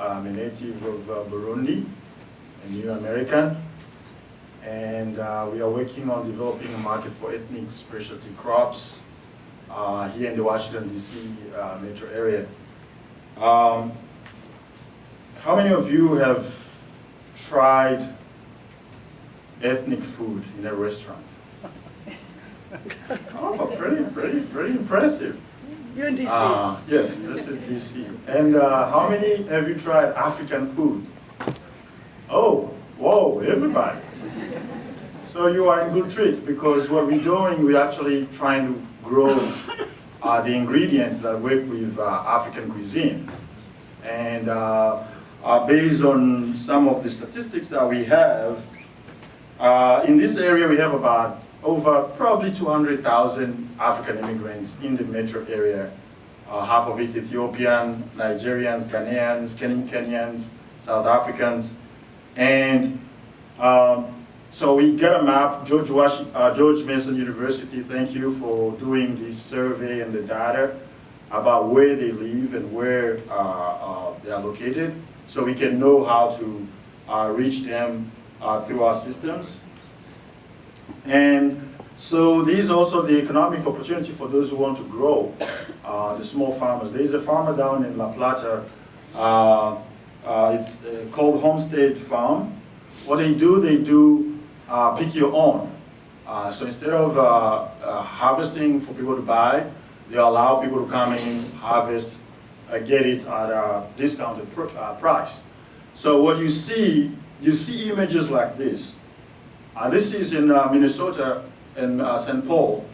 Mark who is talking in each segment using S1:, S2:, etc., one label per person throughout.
S1: I'm a native of uh, Burundi, a new American, and uh, we are working on developing a market for ethnic specialty crops uh, here in the Washington, D.C. Uh, metro area. Um, how many of you have tried ethnic food in a restaurant? oh, pretty, pretty, pretty impressive.
S2: You're in DC.
S1: Uh, yes, this is DC. And uh, how many have you tried African food? Oh, whoa, everybody. So you are in good treat because what we're doing, we're actually trying to grow uh, the ingredients that work with uh, African cuisine. And uh, uh, based on some of the statistics that we have, in this area we have about over probably 200,000 African immigrants in the metro area. Uh, half of it Ethiopian, Nigerians, Ghanaians, Kenyan, Kenyans, South Africans. And um, so we get a map, George, uh, George Mason University, thank you for doing this survey and the data about where they live and where uh, uh they are located so we can know how to uh, reach them uh, through our systems. And so these also the economic opportunity for those who want to grow, uh, the small farmers. There's a farmer down in La Plata, uh, uh, it's called Homestead Farm. What they do, they do uh, pick your own. Uh, so instead of harvesting for people to buy, they allow people to come in, harvest, get it at a discounted pr price. So what you see, you see images like this. Uh, this is in uh, Minnesota and uh, St. Paul,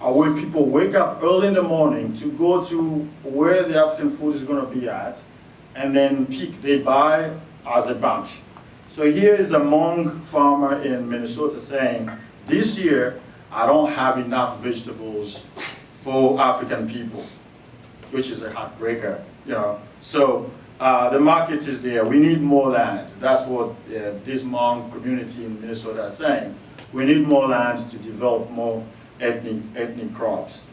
S1: uh, where people wake up early in the morning to go to where the African food is going to be at, and then pick, they buy as a bunch. So here is a Hmong farmer in Minnesota saying, this year, I don't have enough vegetables for African people, which is a heartbreaker, you know. So uh, the market is there. We need more land. That's what uh, this Hmong community in Minnesota is saying. We need more land to develop more ethnic, ethnic crops.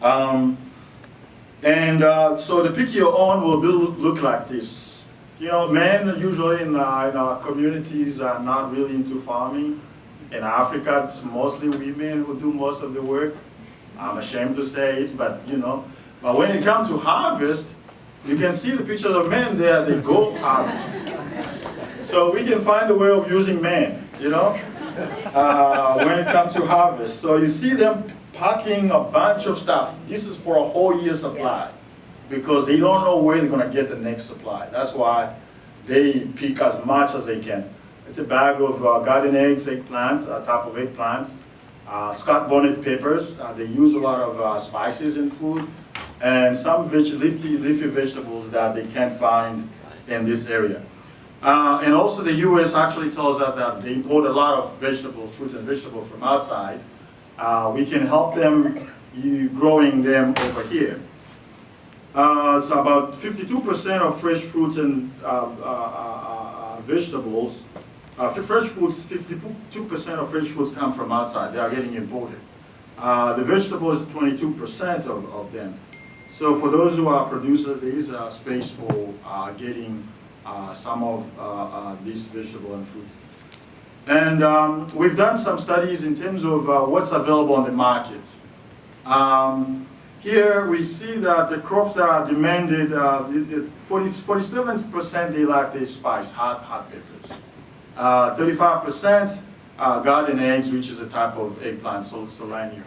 S1: Um, and uh, so the pick your own will look like this. You know, men usually in, uh, in our communities are not really into farming. In Africa, it's mostly women who do most of the work. I'm ashamed to say it, but you know. But when it comes to harvest, you can see the pictures of men there, they go out. So we can find a way of using men, you know, uh, when it comes to harvest. So you see them packing a bunch of stuff. This is for a whole year supply because they don't know where they're going to get the next supply. That's why they pick as much as they can. It's a bag of uh, garden eggs, eggplants, a type of eggplants, uh, Scotch bonnet peppers. Uh, they use a lot of uh, spices in food and some veg leafy, leafy vegetables that they can't find in this area. Uh, and also the U.S. actually tells us that they import a lot of vegetables, fruits and vegetables from outside. Uh, we can help them growing them over here. Uh, so about 52% of fresh fruits and uh, uh, uh, vegetables, fresh foods, 52% of fresh foods come from outside. They are getting imported. the vegetables, 22% of, of them. So for those who are producers, there is a space for uh, getting uh, some of uh, uh these vegetable and fruit. And um, we've done some studies in terms of uh, what's available on the market. Um, here we see that the crops that are demanded, 47% uh, they like the spice, hot, hot peppers. 35% garden eggs, which is a type of eggplant, so Solanum.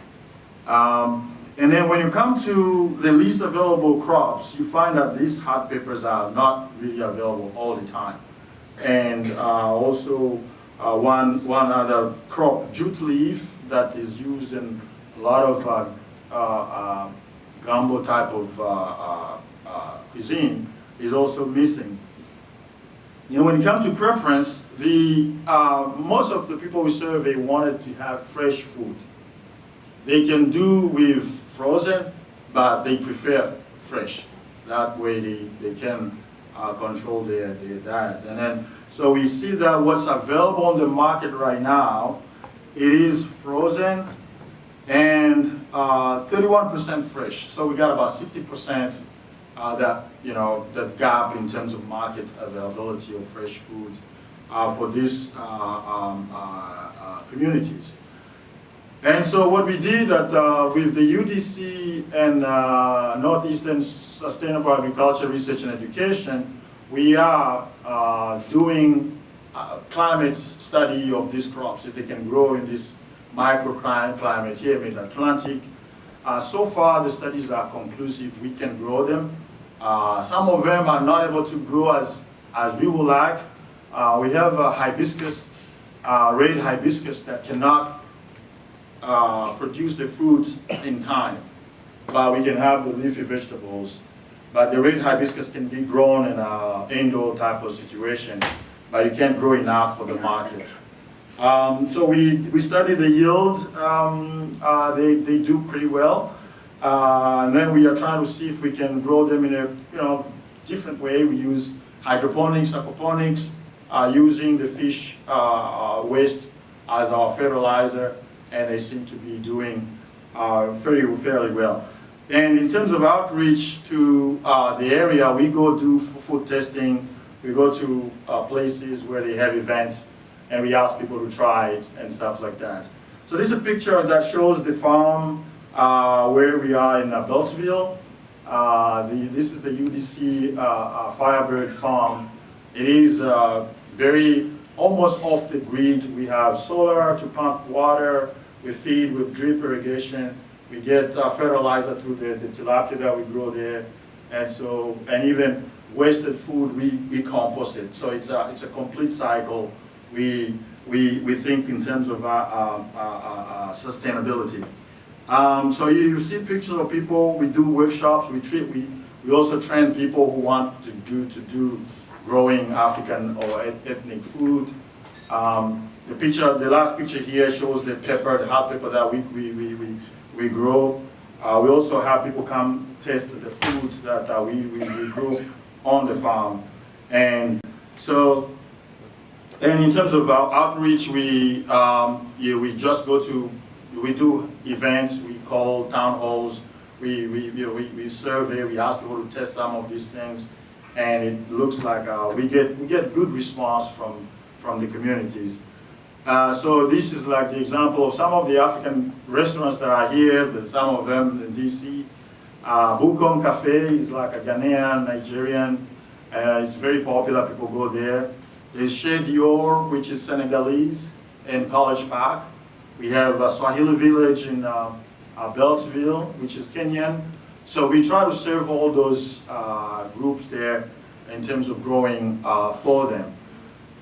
S1: Um, and then when you come to the least available crops, you find that these hot peppers are not really available all the time. And uh, also uh, one, one other crop, jute leaf, that is used in a lot of uh, uh, uh gumbo type of uh, cuisine, is also missing. You know, when it comes to preference, the, most of the people we survey wanted to have fresh food. They can do with frozen, but they prefer fresh. That way they, they can uh, control their, their diets. And then, so we see that what's available on the market right now, it is frozen and 31% uh, fresh. So we got about 60% uh, that, you know, that gap in terms of market availability of fresh food uh, for these uh, um, uh, communities. And so what we did at, uh, with the UDC and uh, Northeastern Sustainable Agriculture Research and Education, we are uh, doing climate study of these crops, if they can grow in this microclimate here, mid-Atlantic. Uh, so far, the studies are conclusive. We can grow them. Uh, some of them are not able to grow as, as we would like. Uh, we have a hibiscus, red hibiscus that cannot uh, produce the fruits in time. But we can have the leafy vegetables. But the red hibiscus can be grown in an indoor type of situation, but you can't grow enough for the market. Um, so we, we study the yield. Um, uh, they, they do pretty well. Uh, and then we are trying to see if we can grow them in a you know different way. We use hydroponics, aquaponics, uh, using the fish uh, uh, waste as our fertilizer, and they seem to be doing uh, fairly, fairly well. And in terms of outreach to uh, the area, we go do food testing, we go to uh, places where they have events, and we ask people to try it and stuff like that. So this is a picture that shows the farm uh, where we are in Beltsville. Uh, the, this is the UDC uh, Firebird Farm. It is very, almost off the grid. We have solar to pump water, we feed with drip irrigation, we get uh, fertilizer through the, the tilapia that we grow there, and so, and even wasted food, we, we compost it. So it's a, it's a complete cycle. We, we, we think in terms of our, uh, uh, uh, sustainability. Um, so you, you see pictures of people, we do workshops, we treat, we, we also train people who want to do, to do growing African or et- ethnic food. Um, the picture, the last picture here shows the pepper, the hot pepper that we, we, we, we, we grow. Uh, we also have people come test the food that we, we, we grow on the farm. And so, and in terms of our outreach, we, um, yeah, we just go to, we do events, we call town halls, we, we, you know, we, we survey, we ask people to test some of these things, and it looks like uh, we get we get good response from from the communities. Uh, so this is like the example of some of the African restaurants that are here, some of them in DC. Uh, Bukom Cafe is like a Ghanaian, Nigerian. Uh, it's very popular, people go there. There's Chez Dior, which is Senegalese, in College Park. We have a Swahili village in uh, uh, Beltsville, which is Kenyan. So we try to serve all those uh, groups there in terms of growing uh, for them.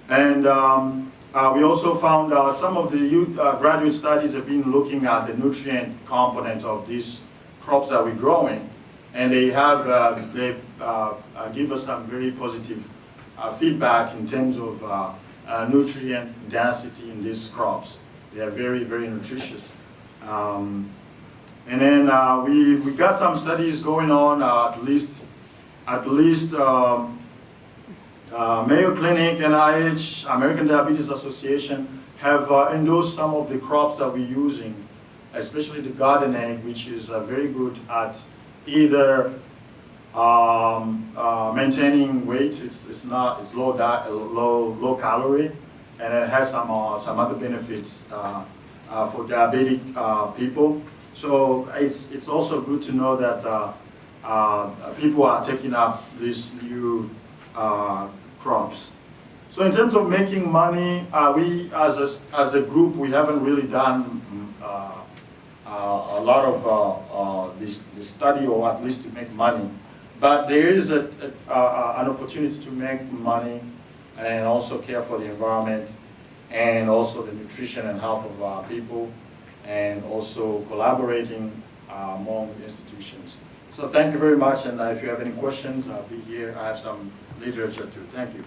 S1: And um, uh, we also found out some of the youth, uh, graduate studies have been looking at the nutrient component of these crops that we're growing. And they have, uh, they uh, uh, give us some very positive uh, feedback in terms of uh, nutrient density in these crops. They are very, very nutritious. Um, and then we, we got some studies going on, at least, at least um, uh, Mayo Clinic, NIH, American Diabetes Association have uh, endorsed some of the crops that we're using, especially the garden egg, which is uh, very good at either um, uh, maintaining weight. It's, it's not it's low diet, low low calorie, and it has some uh, some other benefits uh, for diabetic people. So it's it's also good to know that people are taking up this new uh, crops. So in terms of making money, uh, we as a, as a group, we haven't really done uh, uh, a lot of uh, uh, this, this study or at least to make money. But there is a, a, an opportunity to make money and also care for the environment and also the nutrition and health of our people and also collaborating among institutions. So thank you very much and if you have any questions, I'll be here. I have some literature too. Thank you.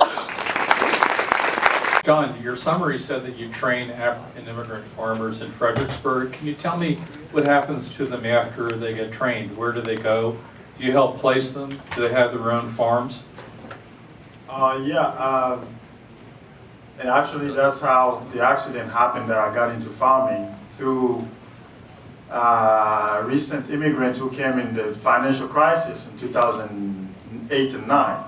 S2: John, your summary said that you train African immigrant farmers in Fredericksburg. Can you tell me what happens to them after they get trained? Where do they go? Do you help place them? Do they have their own farms?
S1: Uh, yeah, uh, and actually that's how the accident happened that I got into farming through uh, recent immigrant who came in the financial crisis in 2008 and 9.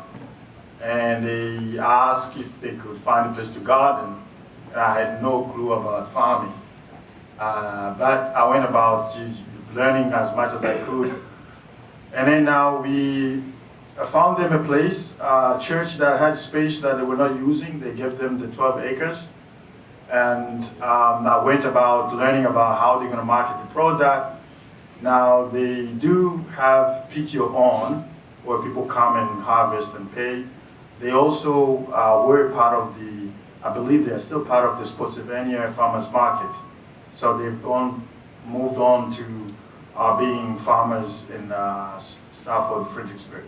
S1: And they asked if they could find a place to garden. And I had no clue about farming. Uh, but I went about learning as much as I could. And then now we found them a place, a church that had space that they were not using. They gave them the 12 acres. And um, I went about learning about how they're going to market the product. Now they do have your own, where people come and harvest and pay. They also uh, were part of the, I believe they are still part of the Spotsylvania Farmers Market. So they've gone, moved on to uh, being farmers in uh, Stafford, Fredericksburg.